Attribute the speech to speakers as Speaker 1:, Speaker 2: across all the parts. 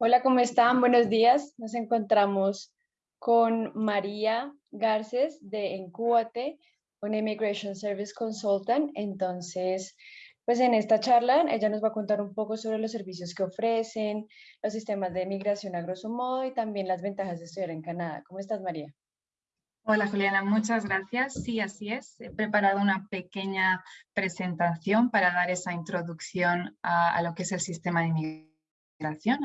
Speaker 1: Hola, ¿cómo están? Buenos días. Nos encontramos con María Garces de Encúbate, una Immigration Service Consultant. Entonces, pues en esta charla ella nos va a contar un poco sobre los servicios que ofrecen, los sistemas de migración a grosso modo y también las ventajas de estudiar en Canadá. ¿Cómo estás, María?
Speaker 2: Hola Juliana, muchas gracias. Sí, así es. He preparado una pequeña presentación para dar esa introducción a, lo que es el sistema de inmigración,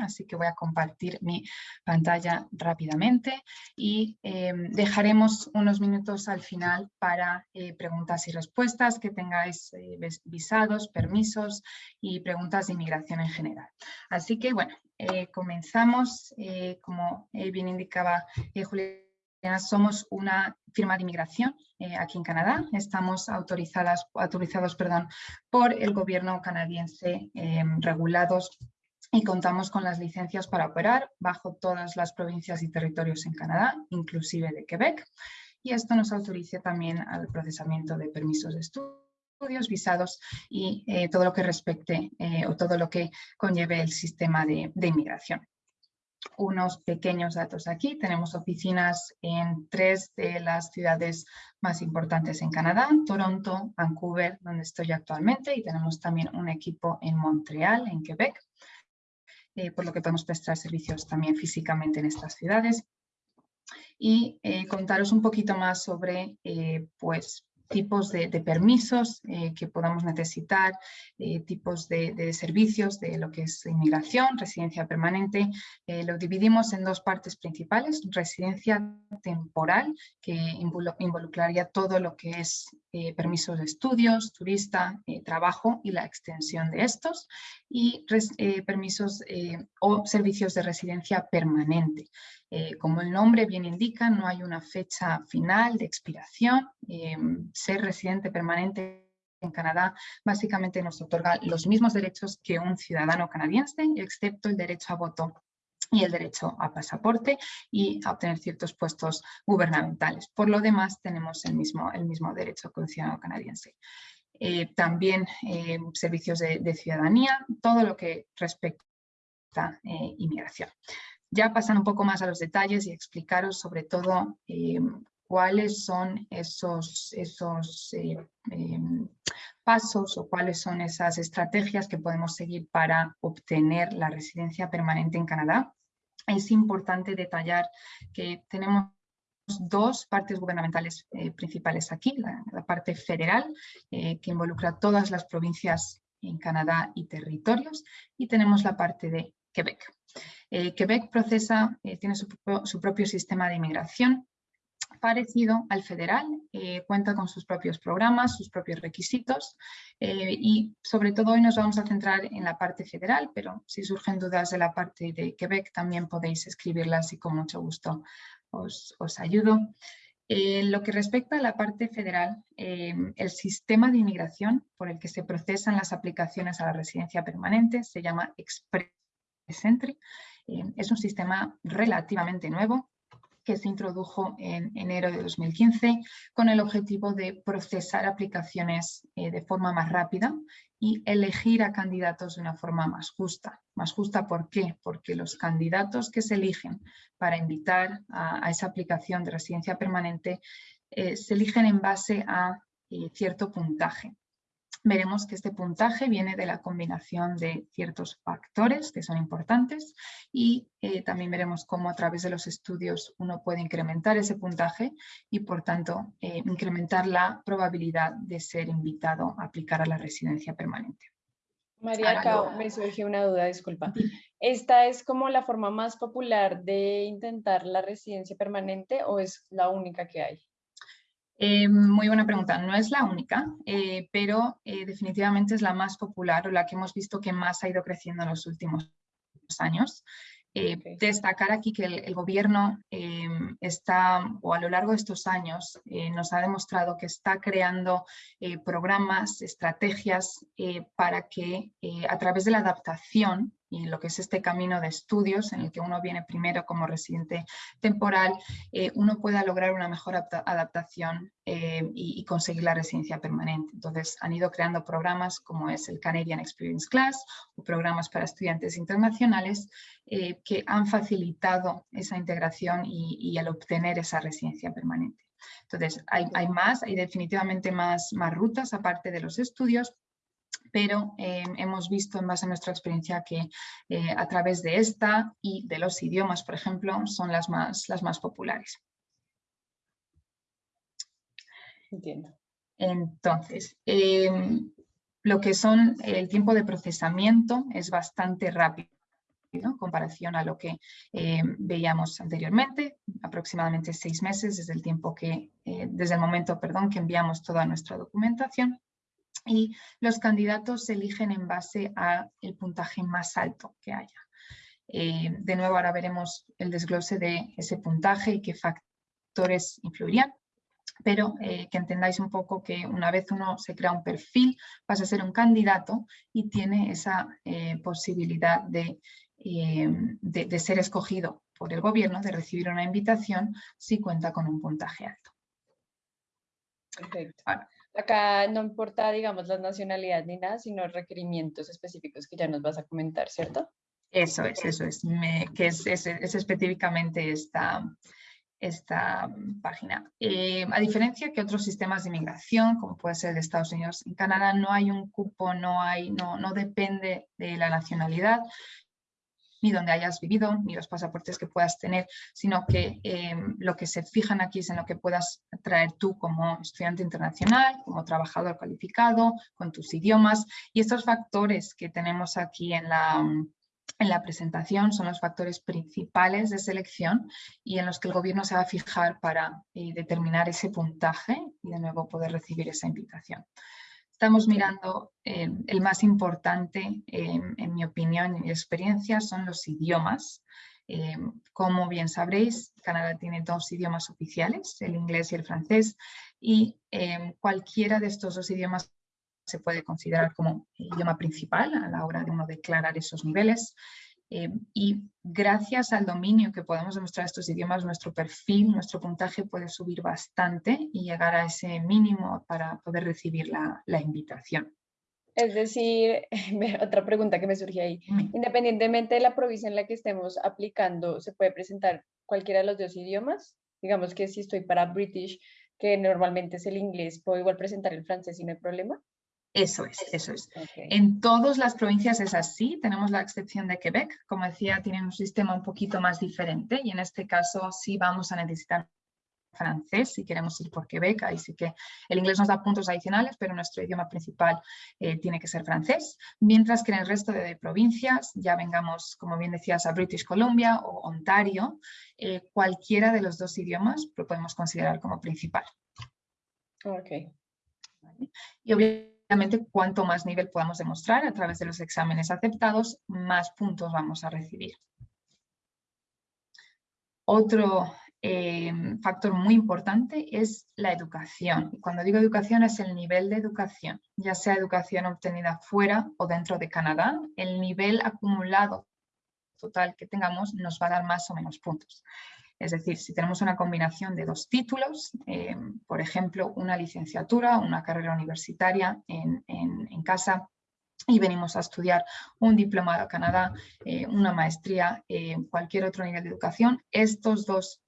Speaker 2: así que voy a compartir mi pantalla rápidamente y em, dejaremos unos minutos al final para eh, preguntas y respuestas que tengáis eh, visados, permisos y preguntas de inmigración en general. Así que bueno, eh, comenzamos, como bien indicaba Juliana, somos una firma de inmigración eh, aquí en Canadá. Estamos autorizadas, autorizados perdón, por el gobierno canadiense em, regulados y contamos con las licencias para operar bajo todas las provincias y territorios en Canadá, inclusive de Quebec. Y esto nos autoriza también al procesamiento de permisos de estudios, visados y eh, todo lo que respecte eh, o todo lo que conlleve el sistema de inmigración unos pequeños datos aquí. Tenemos oficinas en tres de las ciudades más importantes en Canadá, Toronto, Vancouver, donde estoy actualmente, y tenemos también un equipo en Montreal, en Quebec, eh, por lo que podemos prestar servicios también físicamente en estas ciudades. Y eh, contaros un poquito más sobre eh, pues, tipos de, permisos eh, que podamos necesitar, eh, tipos de, servicios de lo que es inmigración, residencia permanente. Eh, lo dividimos en dos partes principales, residencia temporal, que involucraría todo lo que es permisos de estudios, turista, trabajo y la extensión de estos, y permisos o servicios de residencia permanente. Eh, como el nombre bien indica, no hay una fecha final de expiración. Eh, ser residente permanente en Canadá básicamente nos otorga los mismos derechos que un ciudadano canadiense, excepto el derecho a voto y el derecho a pasaporte y a obtener ciertos puestos gubernamentales. Por lo demás, tenemos el mismo, el mismo derecho que un ciudadano canadiense. Eh, también servicios de, de, ciudadanía, todo lo que respecta a inmigración. Ya pasan un poco más a los detalles y explicaros sobre todo eh, cuáles son esos, esos eh, em, pasos o cuáles son esas estrategias que podemos seguir para obtener la residencia permanente en Canadá. Es importante detallar que tenemos dos partes gubernamentales eh, principales aquí, la, parte federal, que involucra todas las provincias en Canadá y territorios, y tenemos la parte de Quebec. Eh, Quebec procesa, eh, tiene su, propio sistema de inmigración parecido al federal, eh, cuenta con sus propios programas, sus propios requisitos y sobre todo hoy nos vamos a centrar en la parte federal, pero si surgen dudas de la parte de Quebec también podéis escribirlas y con mucho gusto os, ayudo. En lo que respecta a la parte federal, el sistema de inmigración por el que se procesan las aplicaciones a la residencia permanente se llama Express Entry. Eh, es un sistema relativamente nuevo que se introdujo en enero de 2015 con el objetivo de procesar aplicaciones eh, de forma más rápida y elegir a candidatos de una forma más justa. ¿Más justa por qué? Porque los candidatos que se eligen para invitar a, esa aplicación de residencia permanente eh, se eligen en base a cierto puntaje veremos que este puntaje viene de la combinación de ciertos factores que son importantes y eh, también veremos cómo a través de los estudios uno puede incrementar ese puntaje y por tanto eh, incrementar la probabilidad de ser invitado a aplicar a la residencia permanente.
Speaker 1: María Cao, me surge una duda, disculpa. ¿Esta es como la forma más popular de intentar la residencia permanente o es la única que hay?
Speaker 2: Eh, muy buena pregunta. No es la única, eh, pero eh, definitivamente es la más popular o la que hemos visto que más ha ido creciendo en los últimos años. Destacar aquí que el, gobierno está, o a lo largo de estos años, nos ha demostrado que está creando programas, estrategias para que a través de la adaptación y lo que es este camino de estudios en el que uno viene primero como residente temporal, eh, uno pueda lograr una mejor adaptación eh, y, conseguir la residencia permanente. Entonces han ido creando programas como es el Canadian Experience Class o programas para estudiantes internacionales eh, que han facilitado esa integración y, el obtener esa residencia permanente. Entonces, hay, hay, más, hay definitivamente más, más rutas aparte de los estudios, pero eh, hemos visto en base a nuestra experiencia que eh, a través de esta y de los idiomas, por ejemplo, son las más, las más populares.
Speaker 1: Entiendo.
Speaker 2: Entonces, em, lo que son el tiempo de procesamiento es bastante rápido en comparación a lo que veíamos anteriormente, aproximadamente seis meses desde el tiempo que, eh, desde el momento, perdón, que enviamos toda nuestra documentación y los candidatos se eligen en base al puntaje más alto que haya. Eh, de nuevo, ahora veremos el desglose de ese puntaje y qué factores influirían, pero eh, que entendáis un poco que una vez uno se crea un perfil, pasa a ser un candidato y tiene esa eh, posibilidad de, de, ser escogido por el gobierno, de recibir una invitación si cuenta con un puntaje alto.
Speaker 1: Perfecto. Acá no importa, digamos, la nacionalidad ni nada, sino requerimientos específicos que ya nos vas a comentar, ¿cierto?
Speaker 2: Eso es, eso es, que es, específicamente esta, esta página. Eh, a diferencia que otros sistemas de inmigración, como puede ser el de Estados Unidos, en Canadá no hay un cupo, no, hay, no, no depende de la nacionalidad, ni donde hayas vivido, ni los pasaportes que puedas tener, sino que em, lo que se fijan aquí es en lo que puedas traer tú como estudiante internacional, como trabajador cualificado, con tus idiomas. Y estos factores que tenemos aquí en la, en la presentación son los factores principales de selección y en los que el gobierno se va a fijar para eh, determinar ese puntaje y de nuevo poder recibir esa invitación. Estamos mirando eh, el más importante, eh, en mi opinión y mi experiencia, son los idiomas. Eh, como bien sabréis, Canadá tiene dos idiomas oficiales, el inglés y el francés, y cualquiera de estos dos idiomas se puede considerar como idioma principal a la hora de uno declarar esos niveles. Eh, y gracias al dominio que podemos demostrar estos idiomas, nuestro perfil, nuestro puntaje puede subir bastante y llegar a ese mínimo para poder recibir la, invitación.
Speaker 1: Es decir, otra pregunta que me surge ahí, independientemente de la provincia en la que estemos aplicando, ¿se puede presentar cualquiera de los dos idiomas? Digamos que si estoy para British, que normalmente es el inglés, ¿puedo igual presentar el francés y no hay problema?
Speaker 2: Eso es, eso es. En todas las provincias es así, tenemos la excepción de Quebec, como decía, tienen un sistema un poquito más diferente y en este caso sí vamos a necesitar francés si queremos ir por Quebec, ahí sí que el inglés nos da puntos adicionales, pero nuestro idioma principal eh, tiene que ser francés, mientras que en el resto de provincias, ya vengamos, como bien decías, a British Columbia o Ontario, eh, cualquiera de los dos idiomas lo podemos considerar como principal.
Speaker 1: Ok.
Speaker 2: Y obviamente cuanto más nivel podamos demostrar a través de los exámenes aceptados, más puntos vamos a recibir. Otro eh, factor muy importante es la educación. Cuando digo educación es el nivel de educación, ya sea educación obtenida fuera o dentro de Canadá, el nivel acumulado total que tengamos nos va a dar más o menos puntos. Es decir, si tenemos una combinación de dos títulos, eh, por ejemplo, una licenciatura, una carrera universitaria en, casa, y venimos a estudiar un diplomado a Canadá, eh, una maestría, eh, cualquier otro nivel de educación, estos dos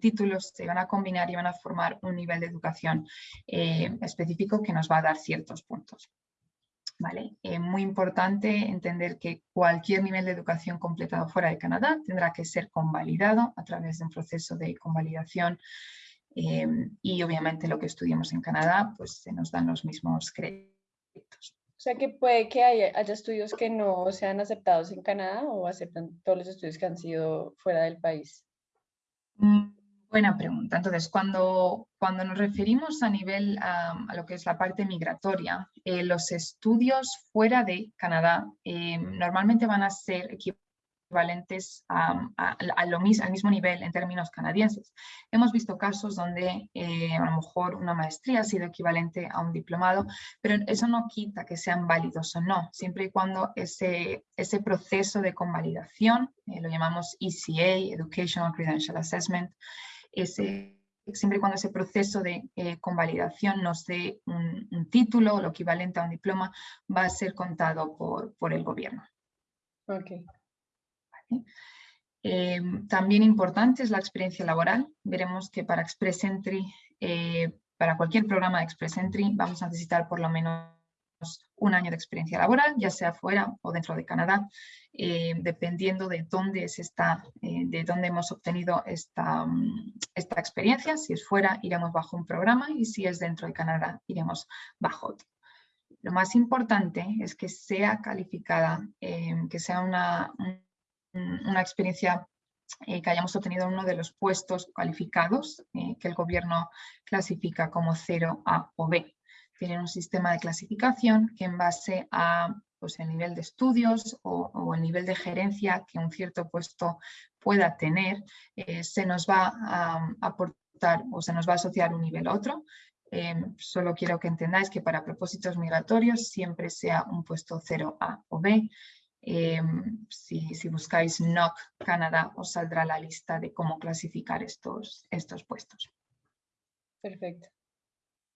Speaker 2: títulos se van a combinar y van a formar un nivel de educación específico que nos va a dar ciertos puntos. ¿Vale? Es muy importante entender que cualquier nivel de educación completado fuera de Canadá tendrá que ser convalidado a través de un proceso de convalidación eh, y obviamente lo que estudiemos en Canadá pues se nos dan los mismos créditos.
Speaker 1: O sea que puede que haya, haya estudios que no sean aceptados en Canadá o aceptan todos los estudios que han sido fuera del país.
Speaker 2: Mm, Buena pregunta. Entonces, cuando, cuando nos referimos a nivel a lo que es la parte migratoria, eh, los estudios fuera de Canadá eh, normalmente van a ser equivalentes a, lo mismo, al mismo nivel en términos canadienses. Hemos visto casos donde eh, a lo mejor una maestría ha sido equivalente a un diplomado, pero eso no quita que sean válidos o no, siempre y cuando ese, ese proceso de convalidación, eh, lo llamamos ECA, Educational Credential Assessment, ese siempre y cuando ese proceso de eh, convalidación nos dé un, título o lo equivalente a un diploma, va a ser contado por, por el gobierno.
Speaker 1: Okay.
Speaker 2: Eh, también importante es la experiencia laboral. Veremos que para Express Entry, eh, para cualquier programa de Express Entry, vamos a necesitar por lo menos un año de experiencia laboral, ya sea fuera o dentro de Canadá, eh, dependiendo de dónde, es esta, de dónde hemos obtenido esta, mm, esta experiencia. Si es fuera, iremos bajo un programa y si es dentro de Canadá, iremos bajo otro. Lo más importante es que sea calificada, que sea una, una experiencia eh, que hayamos obtenido uno de los puestos cualificados eh, que el gobierno clasifica como 0, A o B. Tienen un sistema de clasificación que en base a pues, el nivel de estudios o, el nivel de gerencia que un cierto puesto pueda tener, eh, se nos va a aportar o se nos va a asociar un nivel a otro. solo quiero que entendáis que para propósitos migratorios siempre sea un puesto 0A o B Em, si, buscáis NOC Canadá os saldrá la lista de cómo clasificar estos, estos puestos.
Speaker 1: Perfecto.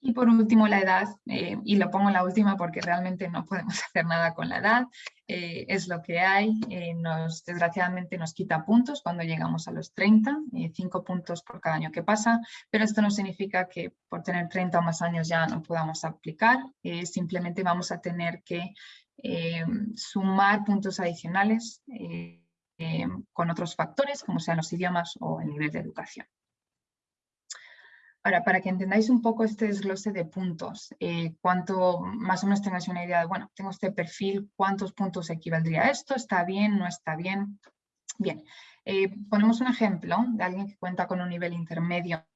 Speaker 2: Y por último la edad, eh, y lo pongo en la última porque realmente no podemos hacer nada con la edad, eh, es lo que hay, eh, nos, desgraciadamente nos quita puntos cuando llegamos a los 30, 5 puntos por cada año que pasa, pero esto no significa que por tener 30 o más años ya no podamos aplicar, simplemente vamos a tener que sumar puntos adicionales con otros factores, como sean los idiomas o el nivel de educación. Ahora, para que entendáis un poco este desglose de puntos, cuánto más o menos tengáis una idea de, bueno, tengo este perfil, cuántos puntos equivaldría a esto, está bien, no está bien. Bien, ponemos un ejemplo de alguien que cuenta con un nivel intermedio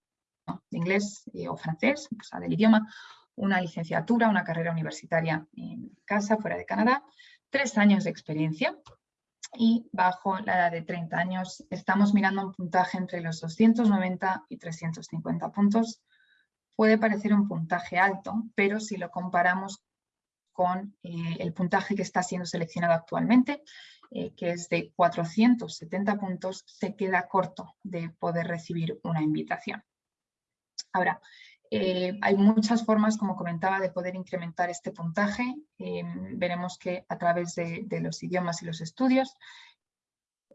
Speaker 2: de inglés o francés, o sea, del idioma, una licenciatura, una carrera universitaria en casa, fuera de Canadá, tres años de experiencia y bajo la edad de 30 años estamos mirando un puntaje entre los 290 y 350 puntos. Puede parecer un puntaje alto, pero si lo comparamos con eh, el puntaje que está siendo seleccionado actualmente, eh, que es de 470 puntos, se queda corto de poder recibir una invitación. Ahora, eh, hay muchas formas, como comentaba, de poder incrementar este puntaje. Eh, veremos que a través de, los idiomas y los estudios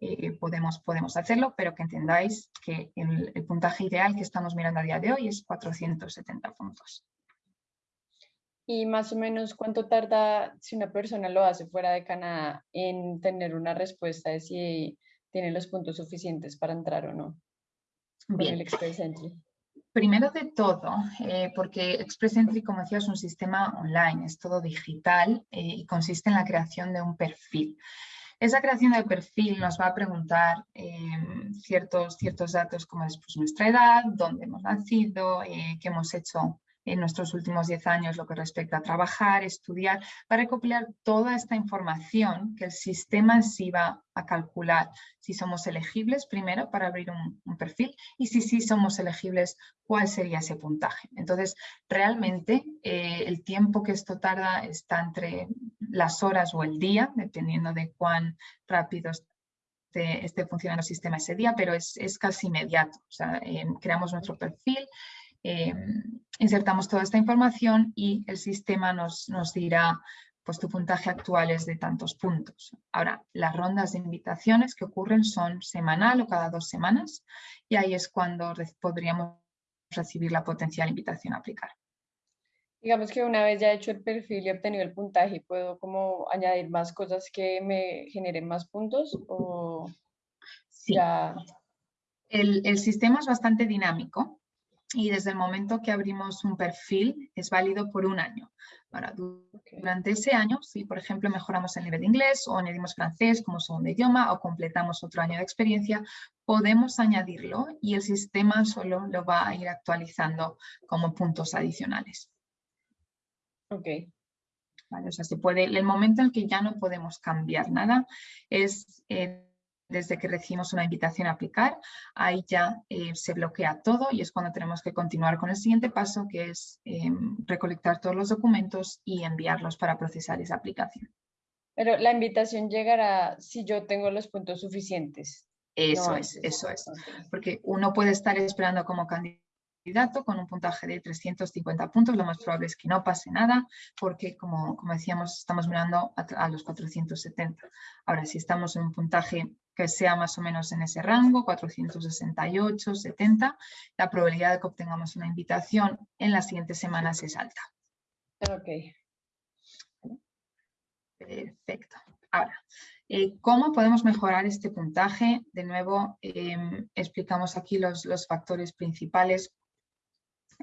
Speaker 2: eh, podemos, podemos hacerlo, pero que entendáis que el, puntaje ideal que estamos mirando a día de hoy es 470 puntos.
Speaker 1: ¿Y más o menos cuánto tarda si una persona lo hace fuera de Canadá en tener una respuesta de si tiene los puntos suficientes para entrar o no?
Speaker 2: Bien. el Express Entry. Primero de todo, eh, porque Express Entry, como decía, es un sistema online, es todo digital eh, y consiste en la creación de un perfil. Esa creación de perfil nos va a preguntar em, ciertos, ciertos datos como es pues, nuestra edad, dónde hemos nacido, eh, qué hemos hecho en nuestros últimos 10 años lo que respecta a trabajar, estudiar, para recopilar toda esta información que el sistema en sí va a calcular si somos elegibles primero para abrir un, perfil y si sí somos elegibles, cuál sería ese puntaje. Entonces, realmente eh, el tiempo que esto tarda está entre las horas o el día, dependiendo de cuán rápido esté, funcionando el sistema ese día, pero es, casi inmediato. O sea, eh, creamos nuestro perfil, Em, insertamos toda esta información y el sistema nos, nos dirá pues tu puntaje actual es de tantos puntos. Ahora, las rondas de invitaciones que ocurren son semanal o cada dos semanas y ahí es cuando podríamos recibir la potencial invitación a aplicar.
Speaker 1: Digamos que una vez ya hecho el perfil y obtenido el puntaje, ¿puedo como añadir más cosas que me generen más puntos? O
Speaker 2: sí. El, el sistema es bastante dinámico y desde el momento que abrimos un perfil es válido por un año. Ahora, durante ese año, si por ejemplo mejoramos el nivel de inglés o añadimos francés como segundo idioma o completamos otro año de experiencia, podemos añadirlo y el sistema solo lo va a ir actualizando como puntos adicionales.
Speaker 1: Ok.
Speaker 2: Vale, o sea, se puede, el momento en el que ya no podemos cambiar nada es eh, desde que recibimos una invitación a aplicar, ahí ya eh, se bloquea todo y es cuando tenemos que continuar con el siguiente paso, que es em, recolectar todos los documentos y enviarlos para procesar esa aplicación.
Speaker 1: Pero la invitación llegará si yo tengo los puntos suficientes.
Speaker 2: Eso es, eso es. Porque uno puede estar esperando como candidato con un puntaje de 350 puntos, lo más probable es que no pase nada porque, como, como decíamos, estamos mirando a, los 470. Ahora, si estamos en un puntaje que sea más o menos en ese rango, 468, 70, la probabilidad de que obtengamos una invitación en las siguientes semanas es alta.
Speaker 1: Ok.
Speaker 2: Perfecto. Ahora, eh, ¿cómo podemos mejorar este puntaje? De nuevo, em, explicamos aquí los, los factores principales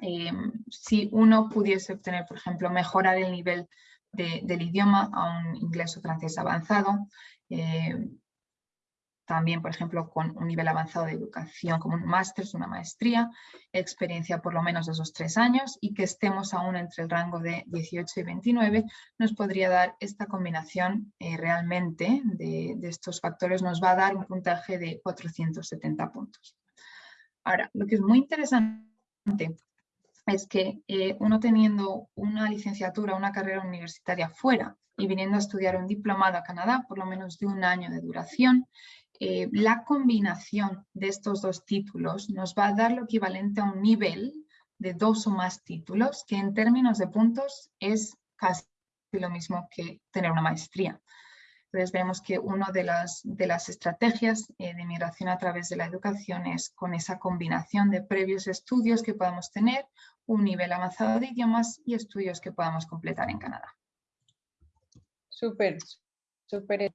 Speaker 2: Em, si uno pudiese obtener, por ejemplo, mejorar el nivel del idioma a un inglés o francés avanzado, em, también, por ejemplo, con un nivel avanzado de educación como un máster, una maestría, experiencia por lo menos de esos tres años y que estemos aún entre el rango de 18 y 29, nos podría dar esta combinación eh, realmente de, estos factores, nos va a dar un puntaje de 470 puntos. Ahora, lo que es muy interesante es que eh, uno teniendo una licenciatura, una carrera universitaria fuera y viniendo a estudiar un diplomado a Canadá, por lo menos de un año de duración, eh, la combinación de estos dos títulos nos va a dar lo equivalente a un nivel de dos o más títulos, que en términos de puntos es casi lo mismo que tener una maestría. Entonces vemos que una de las, de las estrategias eh, de migración a través de la educación es con esa combinación de previos estudios que podamos tener, un nivel avanzado de idiomas y estudios que podamos completar en Canadá.
Speaker 1: Súper, súper.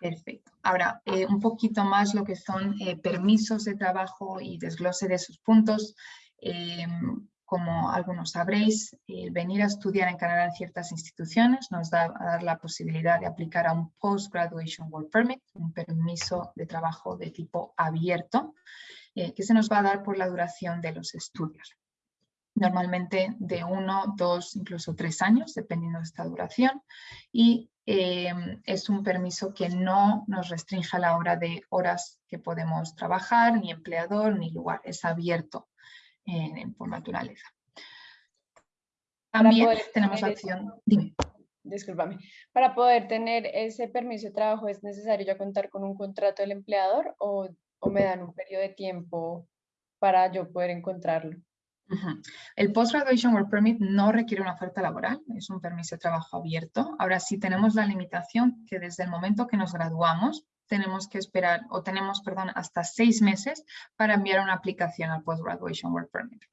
Speaker 2: Perfecto. Ahora, eh, un poquito más lo que son eh, permisos de trabajo y desglose de sus puntos. Como algunos sabréis, venir a estudiar en Canadá en ciertas instituciones nos da a dar la posibilidad de aplicar a un Post-Graduation Work Permit, un permiso de trabajo de tipo abierto, eh, que se nos va a dar por la duración de los estudios. Normalmente de uno, dos, incluso tres años, dependiendo de esta duración. Y eh, es un permiso que no nos restringe a la hora de horas que podemos trabajar, ni empleador, ni lugar. Es abierto por naturaleza. También tenemos la opción, dime.
Speaker 1: Discúlpame. Para poder tener ese permiso de trabajo, ¿es necesario ya contar con un contrato del empleador o, o me dan un periodo de tiempo para yo poder encontrarlo?
Speaker 2: El Post-Graduation Work Permit no requiere una oferta laboral, es un permiso de trabajo abierto. Ahora sí tenemos la limitación que desde el momento que nos graduamos tenemos que esperar, o tenemos, perdón, hasta seis meses para enviar una aplicación al Post-Graduation Work Permit.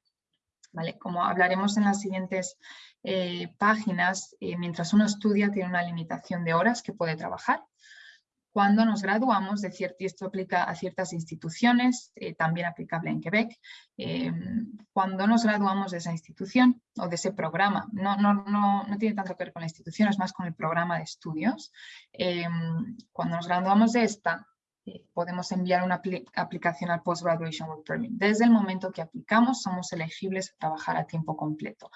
Speaker 2: ¿Vale? Como hablaremos en las siguientes eh, páginas, eh, mientras uno estudia tiene una limitación de horas que puede trabajar cuando nos graduamos, de cierto, y esto aplica a ciertas instituciones, eh, también aplicable en Quebec, eh, cuando nos graduamos de esa institución o de ese programa, no, no, no, no, tiene tanto que ver con la institución, es más con el programa de estudios, eh, cuando nos graduamos de esta, podemos enviar una aplicación al Post-Graduation Work Permit. Desde el momento que aplicamos, somos elegibles a trabajar a tiempo completo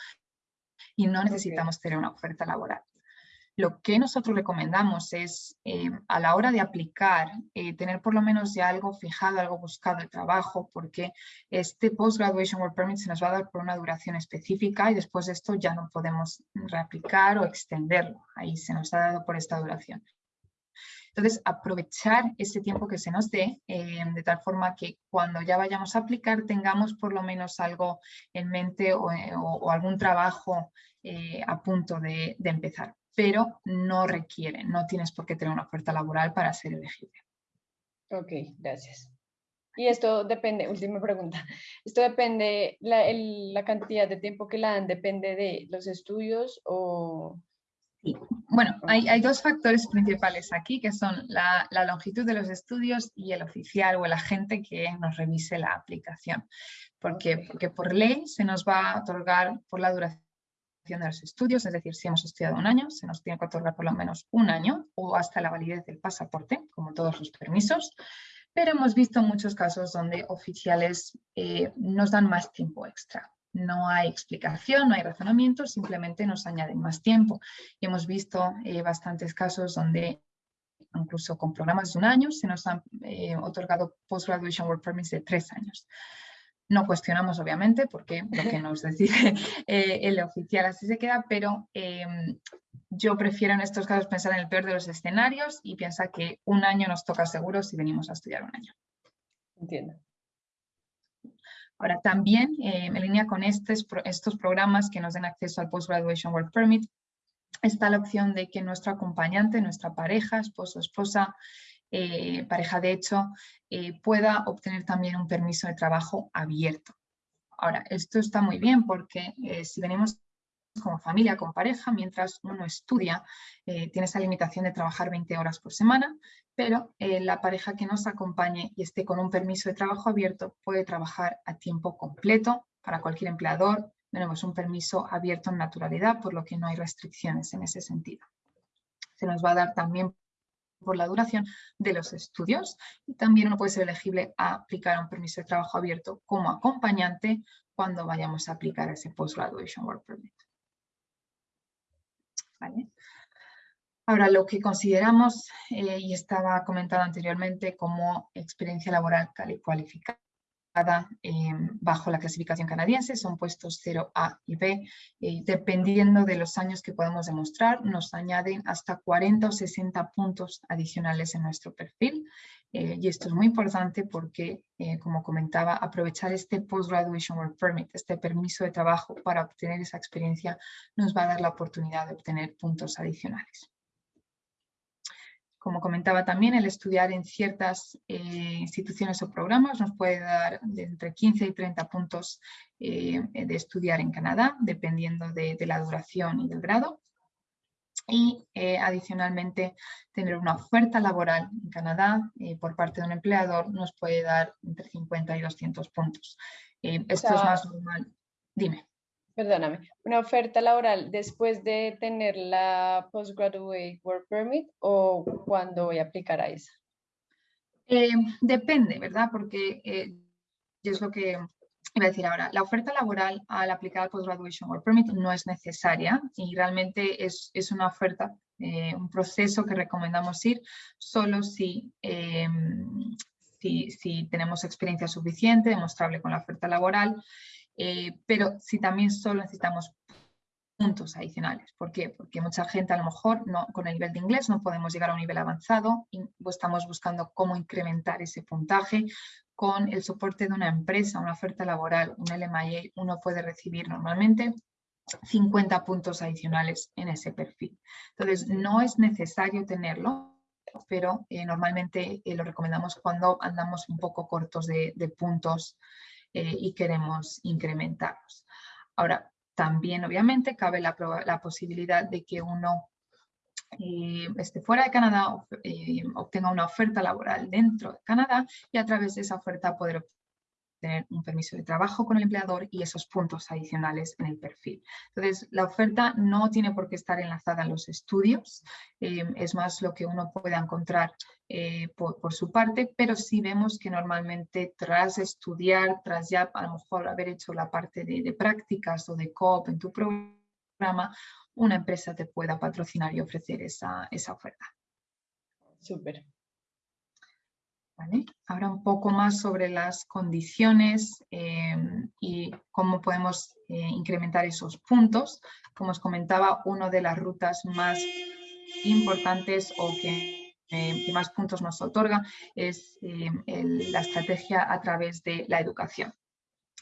Speaker 2: y no necesitamos tener una oferta laboral. Lo que nosotros recomendamos es, eh, a la hora de aplicar, eh, tener por lo menos ya algo fijado, algo buscado de trabajo, porque este Post-Graduation Work Permit se nos va a dar por una duración específica y después de esto ya no podemos reaplicar o extenderlo. Ahí se nos ha dado por esta duración. Entonces, aprovechar ese tiempo que se nos dé, eh, de tal forma que cuando ya vayamos a aplicar tengamos por lo menos algo en mente o, algún trabajo a punto de empezar pero no requiere, no tienes por qué tener una oferta laboral para ser elegible.
Speaker 1: Ok, gracias. Y esto depende, última pregunta, esto depende, la, la cantidad de tiempo que la dan depende de los estudios o...
Speaker 2: Sí. Bueno, hay, hay, dos factores principales aquí, que son la, la, longitud de los estudios y el oficial o el agente que nos revise la aplicación. Porque, porque por ley se nos va a otorgar por la duración de los estudios, es decir, si hemos estudiado un año, se nos tiene que otorgar por lo menos un año o hasta la validez del pasaporte, como todos los permisos, pero hemos visto muchos casos donde oficiales eh, nos dan más tiempo extra. No hay explicación, no hay razonamiento, simplemente nos añaden más tiempo. Y hemos visto eh, bastantes casos donde incluso con programas de un año, se nos han eh, otorgado Post-Graduation Work Permits de tres años. No cuestionamos, obviamente, porque lo que nos decide eh, el oficial así se queda, pero em, yo prefiero en estos casos pensar en el peor de los escenarios y piensa que un año nos toca seguro si venimos a estudiar un año.
Speaker 1: Entiendo.
Speaker 2: Ahora también, eh, en línea con estos, estos programas que nos den acceso al Post-Graduation Work Permit, está la opción de que nuestro acompañante, nuestra pareja, esposo, esposa, eh, pareja de hecho, eh, pueda obtener también un permiso de trabajo abierto. Ahora, esto está muy bien porque eh, si venimos como familia, como pareja, mientras uno estudia, tiene esa limitación de trabajar 20 horas por semana, pero la pareja que nos acompañe y esté con un permiso de trabajo abierto puede trabajar a tiempo completo para cualquier empleador. Tenemos un permiso abierto en naturalidad, por lo que no hay restricciones en ese sentido. Se nos va a dar también por la duración de los estudios y también uno puede ser elegible a aplicar un permiso de trabajo abierto como acompañante cuando vayamos a aplicar ese Post-Graduation Work Permit. Ahora, lo que consideramos, eh, y estaba comentado anteriormente, como experiencia laboral cualificada, Bajo la clasificación canadiense, son puestos 0A y B. dependiendo de los años que podemos demostrar, nos añaden hasta 40 o 60 puntos adicionales en nuestro perfil. Eh, y esto es muy importante porque, eh, como comentaba, aprovechar este Post-Graduation Work Permit, este permiso de trabajo para obtener esa experiencia, nos va a dar la oportunidad de obtener puntos adicionales. Como comentaba también, el estudiar en ciertas eh, instituciones o programas nos puede dar de entre 15 y 30 puntos eh, de estudiar en Canadá, dependiendo de, la duración y del grado. Y eh, adicionalmente, tener una oferta laboral en Canadá por parte de un empleador nos puede dar entre 50 y 200 puntos. esto es más normal. Dime
Speaker 1: perdóname, una oferta laboral después de tener la Postgraduate Work Permit o cuando voy a aplicar a esa?
Speaker 2: Eh, depende, ¿verdad? Porque eh, es lo que iba a decir ahora. La oferta laboral al aplicar al Postgraduation Work Permit no es necesaria y realmente es, es una oferta, eh, un proceso que recomendamos ir solo si, si, si tenemos experiencia suficiente, demostrable con la oferta laboral eh, pero si también solo necesitamos puntos adicionales. ¿Por qué? Porque mucha gente a lo mejor no, con el nivel de inglés no podemos llegar a un nivel avanzado y estamos buscando cómo incrementar ese puntaje. Con el soporte de una empresa, una oferta laboral, un LMIA, uno puede recibir normalmente 50 puntos adicionales en ese perfil. Entonces, no es necesario tenerlo, pero eh, normalmente eh, lo recomendamos cuando andamos un poco cortos de, de puntos eh, y queremos incrementarlos. Ahora, también obviamente cabe la, posibilidad de que uno eh, esté fuera de Canadá, eh, obtenga una oferta laboral dentro de Canadá y a través de esa oferta poder tener un permiso de trabajo con el empleador y esos puntos adicionales en el perfil. Entonces, la oferta no tiene por qué estar enlazada a los estudios, eh, es más lo que uno pueda encontrar eh, por, su parte, pero sí vemos que normalmente tras estudiar, tras ya a lo mejor haber hecho la parte de, prácticas o de COP en tu programa, una empresa te pueda patrocinar y ofrecer esa, esa oferta.
Speaker 1: Súper.
Speaker 2: Ahora un poco más sobre las condiciones eh, y cómo podemos eh, incrementar esos puntos. Como os comentaba, una de las rutas más importantes o que, eh, más puntos nos otorga es la estrategia a través de la educación.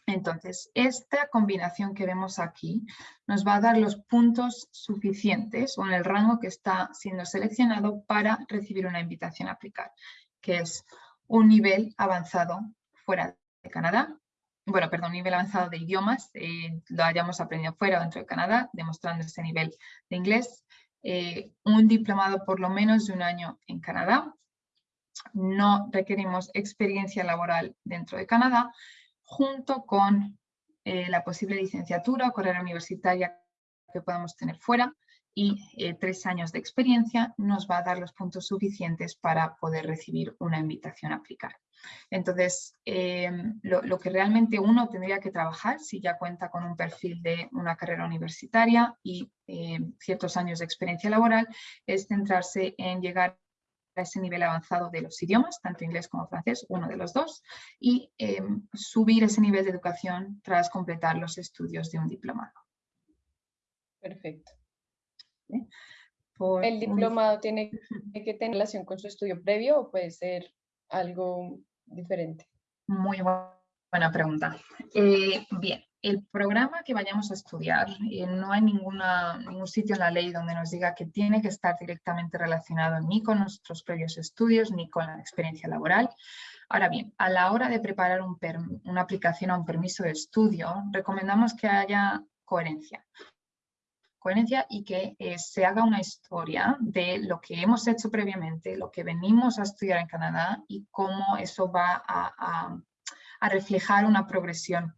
Speaker 2: Entonces, esta combinación que vemos aquí nos va a dar los puntos suficientes o en el rango que está siendo seleccionado para recibir una invitación a aplicar, que es un nivel avanzado fuera de Canadá, bueno, perdón, nivel avanzado de idiomas, eh, lo hayamos aprendido fuera o dentro de Canadá, demostrando ese nivel de inglés, eh, un diplomado por lo menos de un año en Canadá, no requerimos experiencia laboral dentro de Canadá, junto con eh, la posible licenciatura o carrera universitaria que podamos tener fuera, y eh, tres años de experiencia nos va a dar los puntos suficientes para poder recibir una invitación a aplicar. Entonces, em, lo, que realmente uno tendría que trabajar si ya cuenta con un perfil de una carrera universitaria y em, ciertos años de experiencia laboral es centrarse en llegar ese nivel avanzado de los idiomas, tanto inglés como francés, uno de los dos, y em, subir ese nivel de educación tras completar los estudios de un diplomado.
Speaker 1: Perfecto. ¿El diplomado tiene que tener relación con su estudio previo o puede ser algo diferente?
Speaker 2: Muy buena pregunta. Eh, bien, el programa que vayamos a estudiar, eh, no hay ninguna, ningún sitio en la ley donde nos diga que tiene que estar directamente relacionado ni con nuestros previos estudios ni con la experiencia laboral. Ahora bien, a la hora de preparar una aplicación a un permiso de estudio, recomendamos que haya coherencia. Coherencia y que eh, se haga una historia de lo que hemos hecho previamente, lo que venimos a estudiar en Canadá y cómo eso va a, reflejar una progresión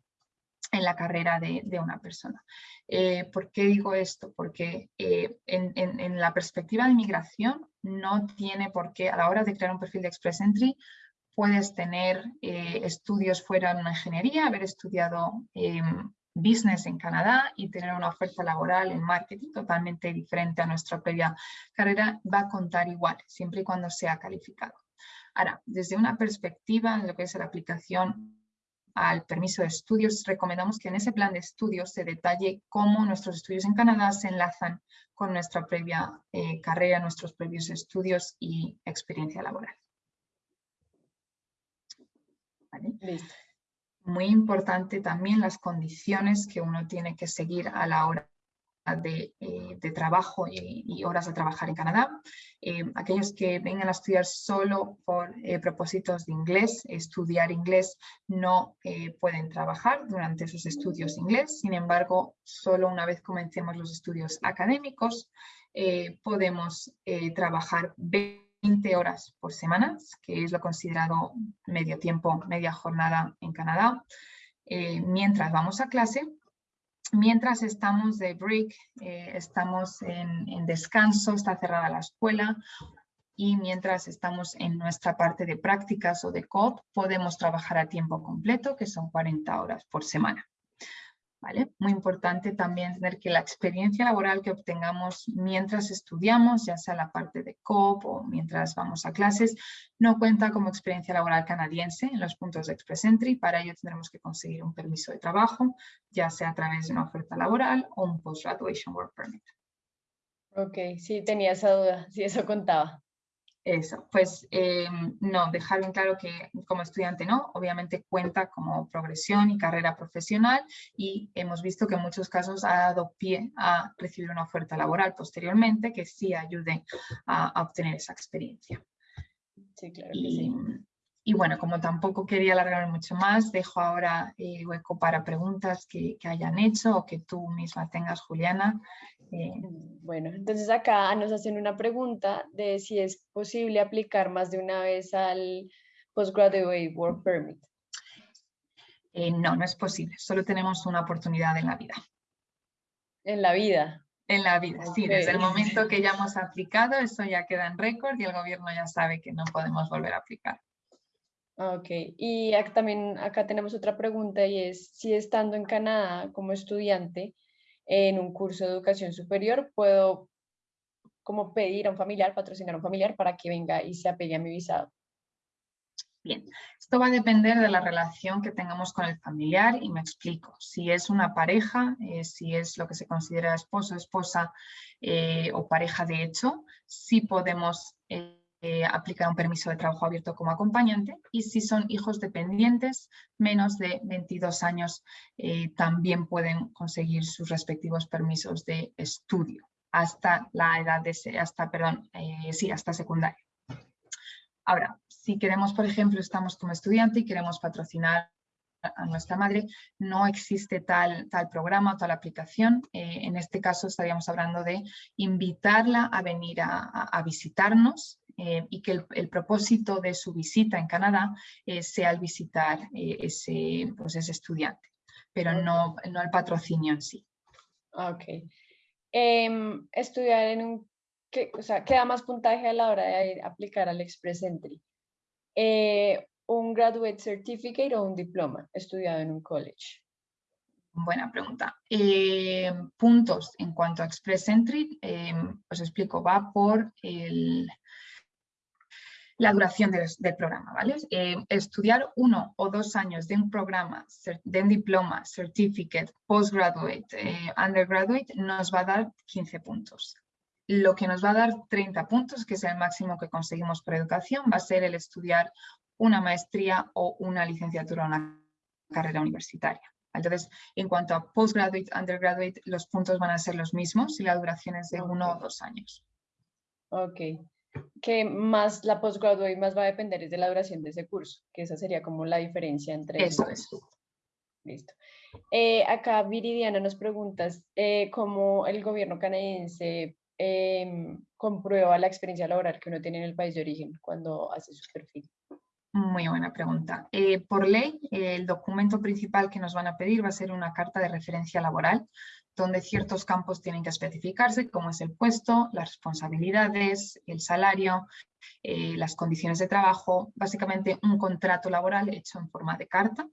Speaker 2: en la carrera de, una persona. Eh, ¿Por qué digo esto? Porque eh, en, la perspectiva de inmigración no tiene por qué, a la hora de crear un perfil de Express Entry, puedes tener eh, estudios fuera de una ingeniería, haber estudiado em, business en Canadá y tener una oferta laboral en marketing totalmente diferente a nuestra previa carrera, va a contar igual, siempre y cuando sea calificado. Ahora, desde una perspectiva en lo que es la aplicación al permiso de estudios, recomendamos que en ese plan de estudios se detalle cómo nuestros estudios en Canadá se enlazan con nuestra previa eh, carrera, nuestros previos estudios y experiencia laboral. Muy importante también las condiciones que uno tiene que seguir a la hora eh, de, trabajo y, horas de trabajar en Canadá. Eh, aquellos que vengan a estudiar solo por eh, propósitos de inglés, estudiar inglés, no pueden trabajar durante esos estudios de inglés. Sin embargo, solo una vez comencemos los estudios académicos, podemos trabajar 20 horas por semana, que es lo considerado medio tiempo, media jornada en Canadá. mientras vamos a clase, Mientras estamos de break, eh, estamos en, descanso, está cerrada la escuela y mientras estamos en nuestra parte de prácticas o de COP, podemos trabajar a tiempo completo, que son 40 horas por semana. Muy importante también tener que la experiencia laboral que obtengamos mientras estudiamos, ya sea la parte de COP o mientras vamos a clases, no cuenta como experiencia laboral canadiense en los puntos de Express Entry. Para ello tendremos que conseguir un permiso de trabajo, ya sea a través de una oferta laboral o un Post-Graduation Work Permit.
Speaker 1: Ok, sí, tenía esa duda, si eso contaba.
Speaker 2: Eso, pues eh, no, dejar bien claro que como estudiante no, obviamente cuenta como progresión y carrera profesional y hemos visto que en muchos casos ha dado pie a recibir una oferta laboral posteriormente que sí ayude a, obtener esa experiencia.
Speaker 1: Sí, claro que sí.
Speaker 2: Y bueno, como tampoco quería alargarme mucho más, dejo ahora el hueco para preguntas que, hayan hecho o que tú misma tengas, Juliana.
Speaker 1: Eh, bueno, entonces acá nos hacen una pregunta de si es posible aplicar más de una vez al Postgraduate Work Permit.
Speaker 2: Eh, no, no es posible. Solo tenemos una oportunidad en la vida.
Speaker 1: En la vida.
Speaker 2: En la vida, sí. Desde el momento que ya hemos aplicado, eso ya queda en récord y el gobierno ya sabe que no podemos volver a aplicar.
Speaker 1: Ok, y acá también acá tenemos otra pregunta y es si estando en Canadá como estudiante en un curso de educación superior puedo como pedir a un familiar, patrocinar a un familiar para que venga y se apegue a mi visado.
Speaker 2: Bien, esto va a depender de la relación que tengamos con el familiar y me explico. Si es una pareja, eh, si es lo que se considera esposo, esposa eh, o pareja de hecho, sí podemos eh, eh, aplicar un permiso de trabajo abierto como acompañante y si son hijos dependientes menos de 22 años eh, también pueden conseguir sus respectivos permisos de estudio hasta la edad de, hasta, perdón, eh, sí, hasta secundaria. Ahora, si queremos, por ejemplo, estamos como estudiante y queremos patrocinar a nuestra madre, no existe tal, tal programa o tal aplicación. en este caso estaríamos hablando de invitarla a venir a visitarnos eh, y que el, propósito de su visita en Canadá eh, sea el visitar eh, ese, pues ese estudiante, pero no, no el patrocinio en sí.
Speaker 1: Ok. Em, estudiar en un, o sea, ¿qué da más puntaje a la hora de aplicar al Express Entry? ¿Un Graduate Certificate o un diploma estudiado en un college?
Speaker 2: Buena pregunta. puntos en cuanto a Express Entry, os explico, va por el, la duración del, programa, ¿vale? Eh, estudiar uno o dos años de un programa, de un diploma, certificate, postgraduate, eh, undergraduate, nos va a dar 15 puntos. Lo que nos va a dar 30 puntos, que es el máximo que conseguimos por educación, va a ser el estudiar una maestría o una licenciatura o una carrera universitaria. Entonces, en cuanto a postgraduate, undergraduate, los puntos van a ser los mismos y la duración es de uno o dos años.
Speaker 1: Ok. Que más la postgraduate más va a depender es de la duración de ese curso, que esa sería como la diferencia entre
Speaker 2: Eso es.
Speaker 1: Listo. Eh, acá Viridiana nos pregunta eh, cómo el gobierno canadiense em, comprueba la experiencia laboral que uno tiene en el país de origen cuando hace su perfil.
Speaker 2: Muy buena pregunta. Eh, por ley, el documento principal que nos van a pedir va a ser una carta de referencia laboral, donde ciertos campos tienen que especificarse, como es el puesto, las responsabilidades, el salario, eh, las condiciones de trabajo, básicamente un contrato laboral hecho en forma de carta.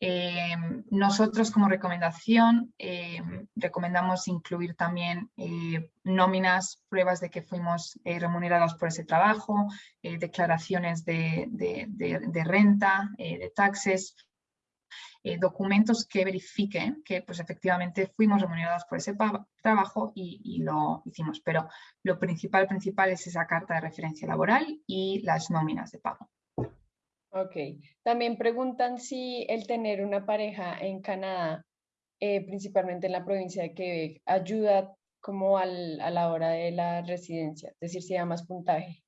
Speaker 2: Em, nosotros como recomendación em, recomendamos incluir también eh, nóminas, pruebas de que fuimos eh, remunerados por ese trabajo, eh, declaraciones de, renta, de taxes, documentos que verifiquen que pues, efectivamente fuimos remunerados por ese trabajo y, y, lo hicimos. Pero lo principal, principal es esa carta de referencia laboral y las nóminas de pago.
Speaker 1: Ok. También preguntan si el tener una pareja en Canadá, eh, principalmente en la provincia de Quebec, ayuda como a la hora de la residencia, es decir, si da más puntaje.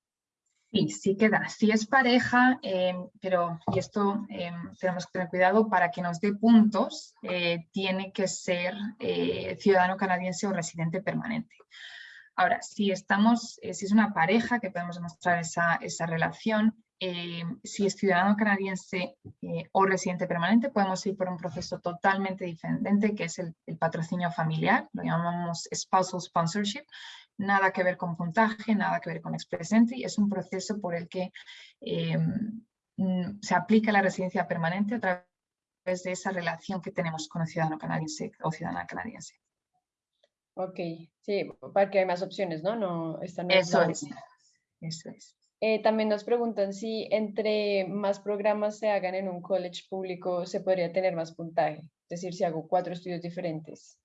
Speaker 2: Sí, sí queda. Si es pareja, em, pero, y esto em, tenemos que tener cuidado, para que nos dé puntos, eh, tiene que ser eh, ciudadano canadiense o residente permanente. Ahora, si estamos, si es una pareja que podemos demostrar esa, esa relación, eh, si es ciudadano canadiense eh, o residente permanente, podemos ir por un proceso totalmente diferente, que es el, patrocinio familiar, lo llamamos spousal sponsorship, nada que ver con puntaje, nada que ver con express entry, es un proceso por el que eh, se aplica la residencia permanente a través de esa relación que tenemos con el ciudadano canadiense o ciudadana canadiense.
Speaker 1: Ok, sí, porque hay más opciones, ¿no? no,
Speaker 2: Eso es, eso es.
Speaker 1: Eh, también nos preguntan si entre más programas se hagan en un college público se podría tener más puntaje, es decir, si hago cuatro estudios diferentes.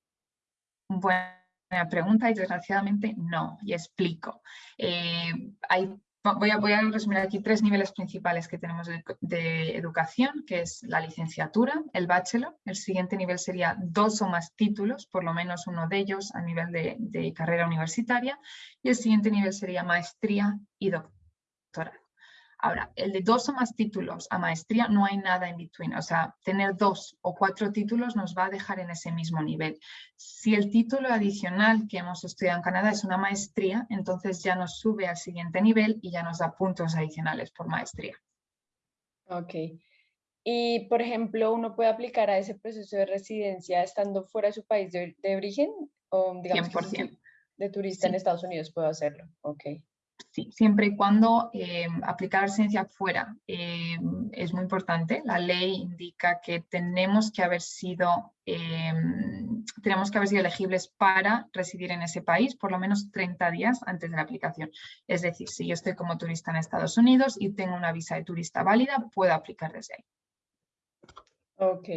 Speaker 2: Buena pregunta y desgraciadamente no, y explico. Eh, hay, voy, a, voy, a, resumir aquí tres niveles principales que tenemos de, educación, que es la licenciatura, el bachelor, el siguiente nivel sería dos o más títulos, por lo menos uno de ellos a nivel de, de carrera universitaria, y el siguiente nivel sería maestría y doctorado Ahora, el de dos o más títulos a maestría no hay nada en between, o sea, tener dos o cuatro títulos nos va a dejar en ese mismo nivel. Si el título adicional que hemos estudiado en Canadá es una maestría, entonces ya nos sube al siguiente nivel y ya nos da puntos adicionales por maestría.
Speaker 1: Ok. Y, por ejemplo, ¿uno puede aplicar a ese proceso de residencia estando fuera de su país de, origen? O, digamos,
Speaker 2: 100%.
Speaker 1: de turista en Estados Unidos puedo hacerlo. Ok.
Speaker 2: Sí, siempre y cuando eh, aplicar residencia fuera eh, es muy importante. La ley indica que tenemos que haber sido eh, tenemos que haber sido elegibles para residir en ese país por lo menos 30 días antes de la aplicación. Es decir, si yo estoy como turista en Estados Unidos y tengo una visa de turista válida, puedo aplicar desde ahí.
Speaker 1: Ok.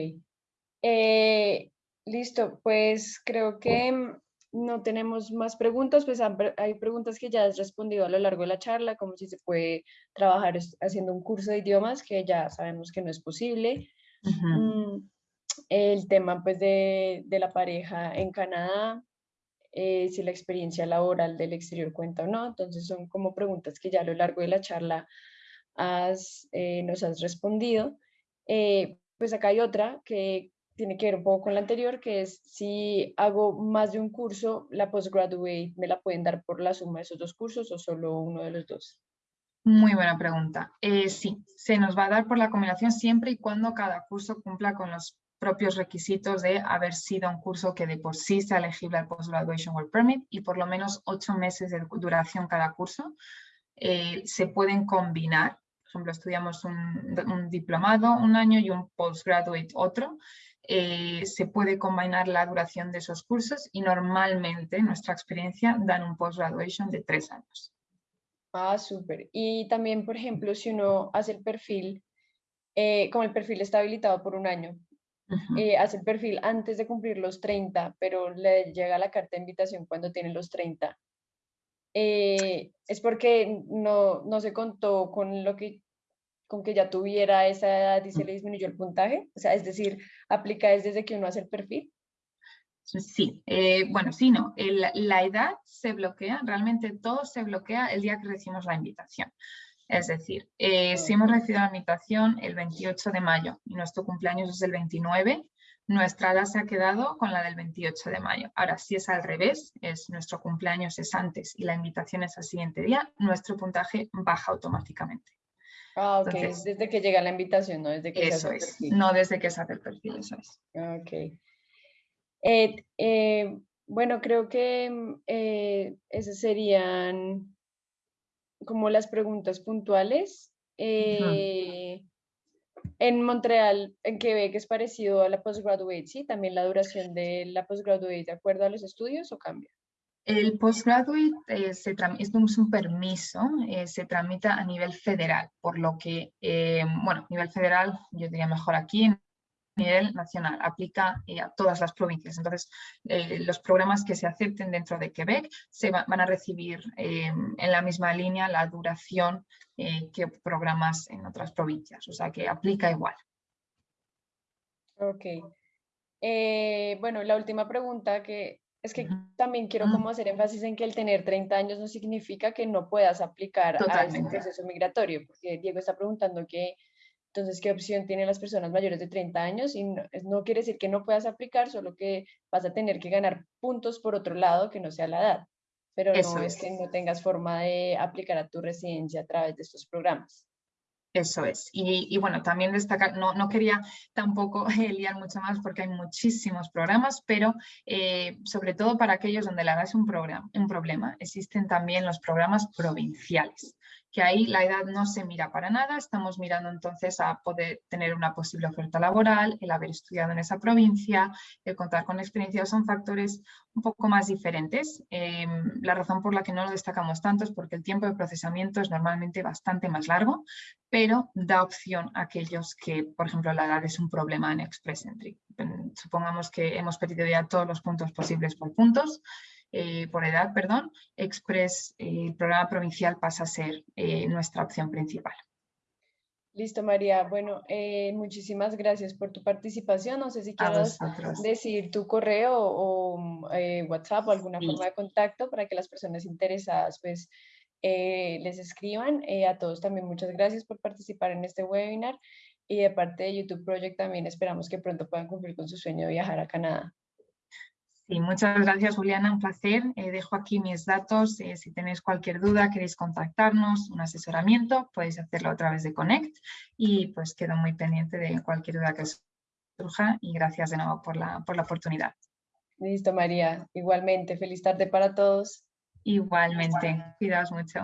Speaker 1: listo, pues creo que no tenemos más preguntas, pues hay preguntas que ya has respondido a lo largo de la charla, como si se puede trabajar haciendo un curso de idiomas, que ya sabemos que no es posible. Mm, el tema pues de, la pareja en Canadá, eh, si la experiencia laboral del exterior cuenta o no. Entonces son como preguntas que ya a lo largo de la charla eh, nos has respondido. Eh, pues acá hay otra que tiene que ver un poco con la anterior, que es si hago más de un curso, la postgraduate me la pueden dar por la suma de esos dos cursos o solo uno de los dos.
Speaker 2: Muy buena pregunta. Eh, sí, se nos va a dar por la combinación siempre y cuando cada curso cumpla con los propios requisitos de haber sido un curso que de por sí sea elegible al Postgraduation Work Permit y por lo menos ocho meses de duración cada curso. Eh, se pueden combinar, por ejemplo, estudiamos un, un diplomado un año y un postgraduate otro, eh, se puede combinar la duración de esos cursos y normalmente, en nuestra experiencia, dan un post-graduation de tres años.
Speaker 1: Ah, súper. Y también, por ejemplo, si uno hace el perfil, eh, como el perfil está habilitado por un año, eh, hace el perfil antes de cumplir los 30, pero le llega la carta de invitación cuando tiene los 30. Eh, es porque no, no se contó con lo que con que ya tuviera esa edad y se le disminuyó el puntaje? O sea, es decir, ¿aplica desde que uno hace el perfil?
Speaker 2: Sí, eh, bueno, sí, no. la edad se bloquea, realmente todo se bloquea el día que recibimos la invitación. Es decir, eh, si hemos recibido la invitación el 28 de mayo y nuestro cumpleaños es el 29, nuestra edad se ha quedado con la del 28 de mayo. Ahora, si es al revés, es nuestro cumpleaños es antes y la invitación es al siguiente día, nuestro puntaje baja automáticamente.
Speaker 1: Ah, ok, desde que llega la invitación, no desde que
Speaker 2: eso es, no desde que se hace el perfil, eso es.
Speaker 1: Ok. Eh, eh, bueno, creo que eh, esas serían como las preguntas puntuales. En Montreal, en Quebec, es parecido a la postgraduate, ¿sí? También la duración de la postgraduate, ¿de acuerdo a los estudios o cambia?
Speaker 2: El postgraduate eh, es un permiso, se tramita a nivel federal, por lo que, bueno, a nivel federal, yo diría mejor aquí, nivel nacional, aplica eh, a todas las provincias. Entonces, eh, los programas que se acepten dentro de Quebec se van a recibir eh, en la misma línea la duración que programas en otras provincias, o sea que aplica igual.
Speaker 1: Ok. bueno, la última pregunta que es que también quiero como hacer énfasis en que el tener 30 años no significa que no puedas aplicar a este proceso migratorio, porque Diego está preguntando que entonces, ¿qué opción tienen las personas mayores de 30 años? Y no, quiere decir que no puedas aplicar, solo que vas a tener que ganar puntos por otro lado que no sea la edad. Pero no es. que no tengas forma de aplicar a tu residencia a través de estos programas.
Speaker 2: Eso es. Y, bueno, también destacar, no, no quería tampoco liar mucho más porque hay muchísimos programas, pero eh, sobre todo para aquellos donde la edad es un, un problema, existen también los programas provinciales que ahí la edad no se mira para nada, estamos mirando entonces a poder tener una posible oferta laboral, el haber estudiado en esa provincia, el contar con experiencia, son factores un poco más diferentes. Em, la razón por la que no lo destacamos tanto es porque el tiempo de procesamiento es normalmente bastante más largo, pero da opción a aquellos que, por ejemplo, la edad es un problema en Express Entry. Supongamos que hemos pedido ya todos los puntos posibles por puntos, eh, por edad, perdón, Express, eh, el programa provincial pasa a ser eh, nuestra opción principal.
Speaker 1: Listo, María. Bueno, muchísimas gracias por tu participación. No sé si quieres decir tu correo o WhatsApp o alguna forma de contacto para que las personas interesadas pues les escriban. a todos también muchas gracias por participar en este webinar y de parte de YouTube Project también esperamos que pronto puedan cumplir con su sueño de viajar a Canadá.
Speaker 2: Sí, muchas gracias Juliana, un placer. Eh, dejo aquí mis datos. Eh, si tenéis cualquier duda, queréis contactarnos, un asesoramiento, podéis hacerlo a través de Connect y pues quedo muy pendiente de cualquier duda que surja y gracias de nuevo por la, por la oportunidad.
Speaker 1: Listo María, igualmente. Feliz tarde para todos.
Speaker 2: Igualmente, cuidaos mucho.